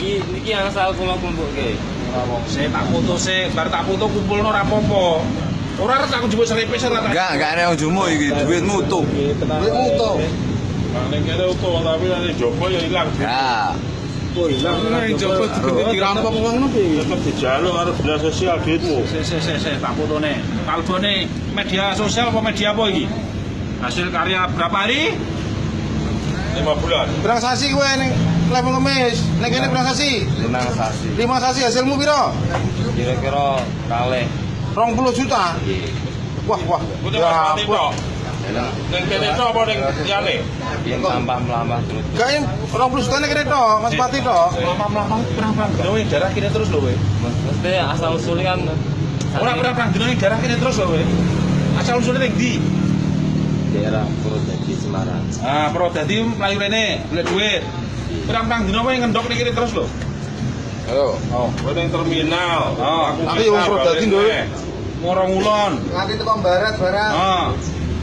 Iki yang asal kula kumpukke. Saya tak foto sih, bar tak foto kumpul no rapopo. Ora harus aku jemput seripe sih tak. Enggak, enggak ada yang jumu iki, duitmu tuh. Duitmu tuh. Ning kene utuh tapi nanti Joko ya ilang. Ya. Nah, coba digede dirampok wong no piye? Tetep dijaluk karo dinas sosial duitmu. Tak. Kalbone media sosial apa media apa iki? Hasil karya berapa hari? 5 bulan. Berang sasi gue ning level ngemis. Ning kene berang sasi. Limang sasi. Lima sasi hasilmu piro? Kira-kira kalih 20 juta. Wah, wah. Kudu Ya, wah. Ning kene tok apa ning liyane? yen sampah melampah terus. Gak yang 20 juta kene tok, Mas Pati tok. Lama-lama perang perang dino weh darah kini terus lho weh. Mesti asal usulnya kan Ora perang perang dino darah kini terus lho weh. Asal usulnya ning ndi? Daerah Purwodadi Semarang. Ah, pro dadi mlayu rene, golek duit. Perang dino weh ngendok kene terus lho. Ayo. Oh, Kowe ning terminal. Oh, Aku tapi wong Nduk. neh. ngorong ulon. Nganti tekan barat barang. Ah.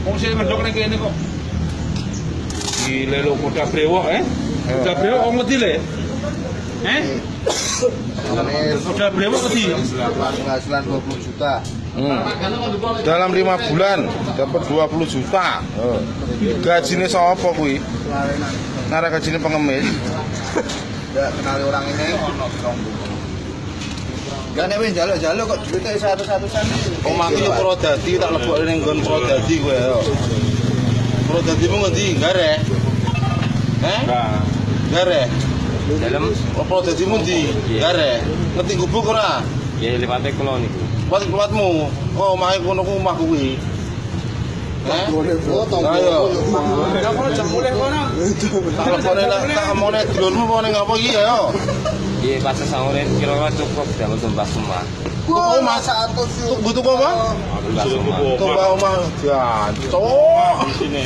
Wong sing ngendok ning kene kok. Gile lho kuda brewok eh. Kuda brewok wong wedi le. Eh? Kuda brewok wedi. Penghasilan 20 juta. Hmm. Dalam lima bulan dapat 20 juta. Oh. Gajinya sapa kuwi? Nara gajinya pengemis. Enggak kenali orang ini. Gak nek wis jaluk-jaluk kok duitnya satu-satusan. Omahku yo Purwodadi tak lebokne ning nggon Purwodadi kowe yo. Purwodadimu ngendi? Gare. Eh? Nah, Gare. Dalam Oh, Purwodadimu ndi? Gare. Ngerti gubuk ora? ya lipate kula niku. Kuat kuatmu. Oh, omahe kono ku omah kuwi. Eh? Ayo. Tak lebokne lah, tak omone dulurmu apa ning apa iki ayo. Iya pas sahore kira-kira cukup dalam tumbas semua. Tuku omah satu sih. Tuku tuku apa? Tumbas semua. Tumbas omah. Ya, cok. di sini.